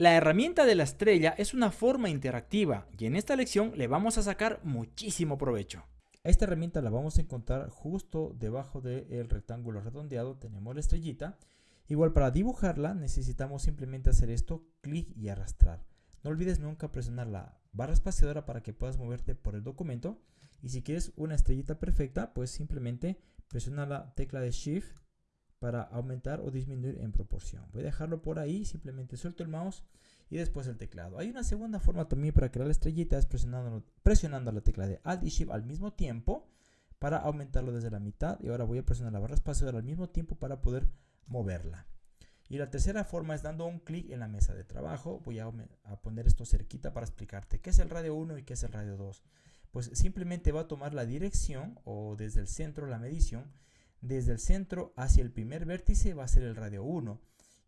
La herramienta de la estrella es una forma interactiva y en esta lección le vamos a sacar muchísimo provecho. Esta herramienta la vamos a encontrar justo debajo del rectángulo redondeado, tenemos la estrellita. Igual para dibujarla necesitamos simplemente hacer esto, clic y arrastrar. No olvides nunca presionar la barra espaciadora para que puedas moverte por el documento. Y si quieres una estrellita perfecta, pues simplemente presiona la tecla de Shift para aumentar o disminuir en proporción. Voy a dejarlo por ahí, simplemente suelto el mouse y después el teclado. Hay una segunda forma también para crear la estrellita, es presionando, presionando la tecla de Alt y Shift al mismo tiempo para aumentarlo desde la mitad y ahora voy a presionar la barra espaciadora al mismo tiempo para poder moverla. Y la tercera forma es dando un clic en la mesa de trabajo. Voy a, a, poner esto cerquita para explicarte qué es el radio 1 y qué es el radio 2. Pues simplemente va a tomar la dirección o desde el centro la medición desde el centro hacia el primer vértice va a ser el radio 1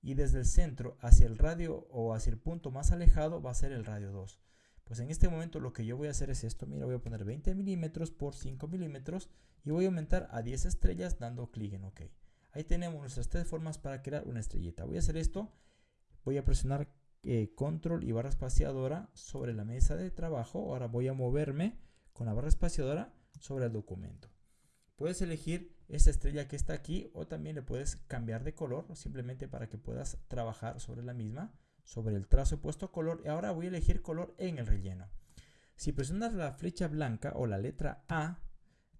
y desde el centro hacia el radio o hacia el punto más alejado va a ser el radio 2. Pues en este momento lo que yo voy a hacer es esto, mira voy a poner 20 milímetros por 5 milímetros y voy a aumentar a 10 estrellas dando clic en OK. Ahí tenemos nuestras tres formas para crear una estrellita. Voy a hacer esto, voy a presionar eh, control y barra espaciadora sobre la mesa de trabajo. Ahora voy a moverme con la barra espaciadora sobre el documento. Puedes elegir esta estrella que está aquí o también le puedes cambiar de color simplemente para que puedas trabajar sobre la misma, sobre el trazo puesto color y ahora voy a elegir color en el relleno. Si presionas la flecha blanca o la letra A,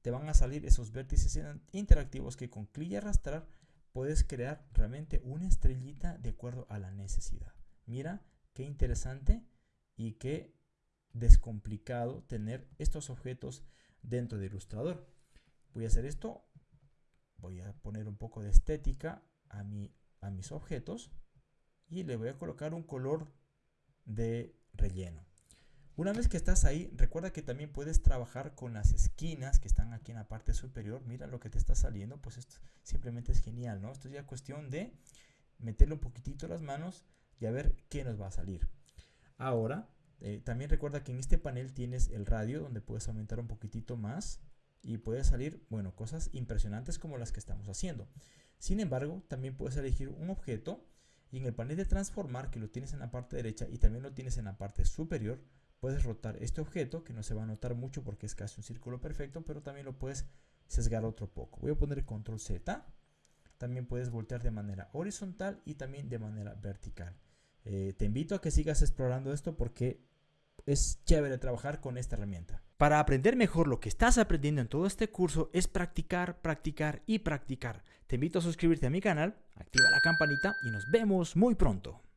te van a salir esos vértices interactivos que con clic y arrastrar puedes crear realmente una estrellita de acuerdo a la necesidad. Mira qué interesante y qué descomplicado tener estos objetos dentro de Illustrator voy a hacer esto, voy a poner un poco de estética a, mi, a mis objetos y le voy a colocar un color de relleno. Una vez que estás ahí, recuerda que también puedes trabajar con las esquinas que están aquí en la parte superior. Mira lo que te está saliendo, pues esto simplemente es genial, ¿no? Esto es ya cuestión de meterle un poquitito las manos y a ver qué nos va a salir. Ahora, eh, también recuerda que en este panel tienes el radio donde puedes aumentar un poquitito más y puede salir, bueno, cosas impresionantes como las que estamos haciendo. Sin embargo, también puedes elegir un objeto y en el panel de transformar, que lo tienes en la parte derecha y también lo tienes en la parte superior, puedes rotar este objeto, que no se va a notar mucho porque es casi un círculo perfecto, pero también lo puedes sesgar otro poco. Voy a poner control Z. También puedes voltear de manera horizontal y también de manera vertical. Eh, te invito a que sigas explorando esto porque es chévere trabajar con esta herramienta. Para aprender mejor lo que estás aprendiendo en todo este curso es practicar, practicar y practicar. Te invito a suscribirte a mi canal, activa la campanita y nos vemos muy pronto.